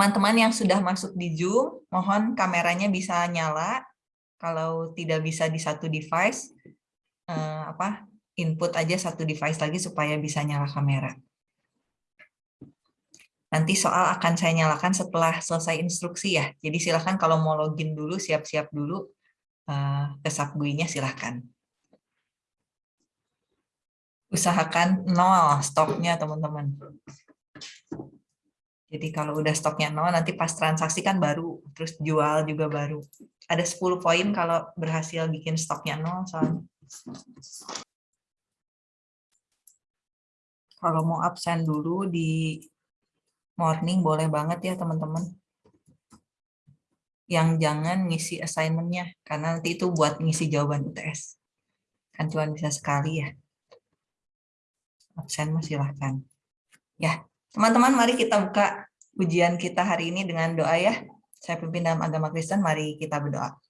Teman-teman yang sudah masuk di Zoom, mohon kameranya bisa nyala. Kalau tidak bisa di satu device, eh, apa input aja satu device lagi supaya bisa nyala kamera. Nanti soal akan saya nyalakan setelah selesai instruksi ya. Jadi silahkan kalau mau login dulu, siap-siap dulu eh, ke Subgui-nya silahkan. Usahakan nol stoknya teman-teman. Jadi kalau udah stoknya nol, nanti pas transaksi kan baru, terus jual juga baru. Ada 10 poin kalau berhasil bikin stoknya nol soalnya. Kalau mau absen dulu di morning boleh banget ya teman-teman. Yang jangan ngisi assignment-nya, karena nanti itu buat ngisi jawaban UTS. Kan cuma bisa sekali ya. Absen silahkan. Ya, Teman-teman, mari kita buka ujian kita hari ini dengan doa ya. Saya pimpin dalam agama Kristen, mari kita berdoa.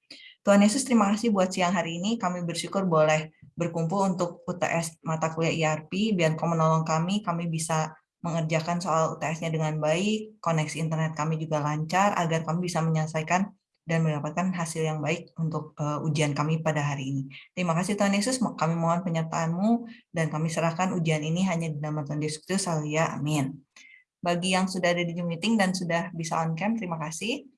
Tuhan Yesus, terima kasih buat siang hari ini. Kami bersyukur boleh berkumpul untuk UTS mata kuliah IRP. Biar kau menolong kami, kami bisa mengerjakan soal UTS-nya dengan baik, koneksi internet kami juga lancar, agar kami bisa menyelesaikan dan mendapatkan hasil yang baik untuk uh, ujian kami pada hari ini. Terima kasih Tuhan Yesus, kami mohon penyertaan-Mu dan kami serahkan ujian ini hanya di nama Tuhan Yesus Kristus, amin. Bagi yang sudah ada di Zoom meeting dan sudah bisa on cam, terima kasih.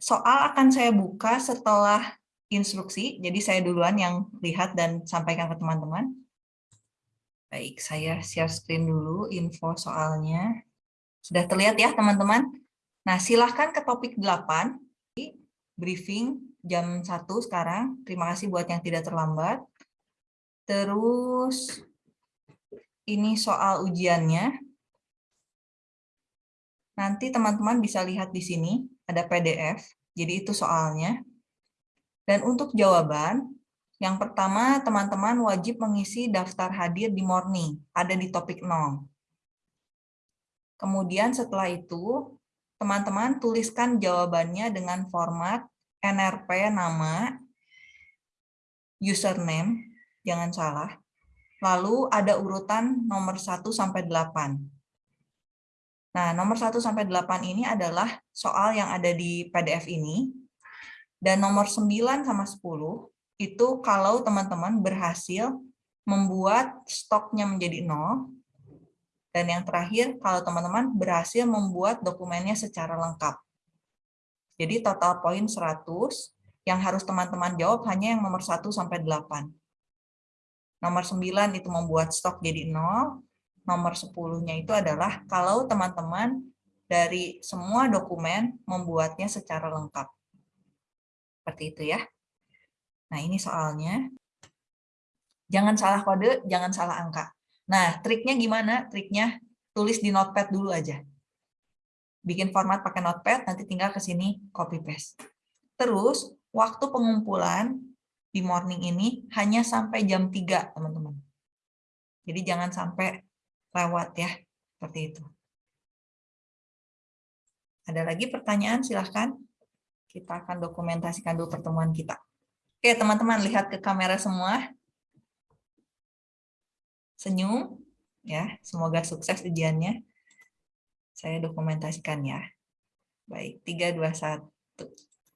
Soal akan saya buka setelah instruksi, jadi saya duluan yang lihat dan sampaikan ke teman-teman. Baik, saya share screen dulu info soalnya. Sudah terlihat ya teman-teman? Nah, silahkan ke topik 8 briefing jam 1 sekarang. Terima kasih buat yang tidak terlambat. Terus ini soal ujiannya. Nanti teman-teman bisa lihat di sini ada PDF. Jadi itu soalnya. Dan untuk jawaban, yang pertama teman-teman wajib mengisi daftar hadir di morning, ada di topik 0. Kemudian setelah itu teman-teman tuliskan jawabannya dengan format NRP nama, username, jangan salah. Lalu ada urutan nomor 1 sampai 8. Nah, nomor 1 sampai 8 ini adalah soal yang ada di PDF ini. Dan nomor 9 sama 10 itu kalau teman-teman berhasil membuat stoknya menjadi 0 dan yang terakhir, kalau teman-teman berhasil membuat dokumennya secara lengkap. Jadi total poin 100, yang harus teman-teman jawab hanya yang nomor 1 sampai 8. Nomor 9 itu membuat stok jadi 0, nomor 10-nya itu adalah kalau teman-teman dari semua dokumen membuatnya secara lengkap. Seperti itu ya. Nah, ini soalnya. Jangan salah kode, jangan salah angka. Nah, triknya gimana? Triknya tulis di notepad dulu aja. Bikin format pakai notepad, nanti tinggal ke sini copy paste. Terus, waktu pengumpulan di morning ini hanya sampai jam 3, teman-teman. Jadi jangan sampai lewat ya, seperti itu. Ada lagi pertanyaan? Silahkan. Kita akan dokumentasikan dulu pertemuan kita. Oke, teman-teman, lihat ke kamera semua senyum ya semoga sukses ujiannya saya dokumentasikan ya baik tiga dua satu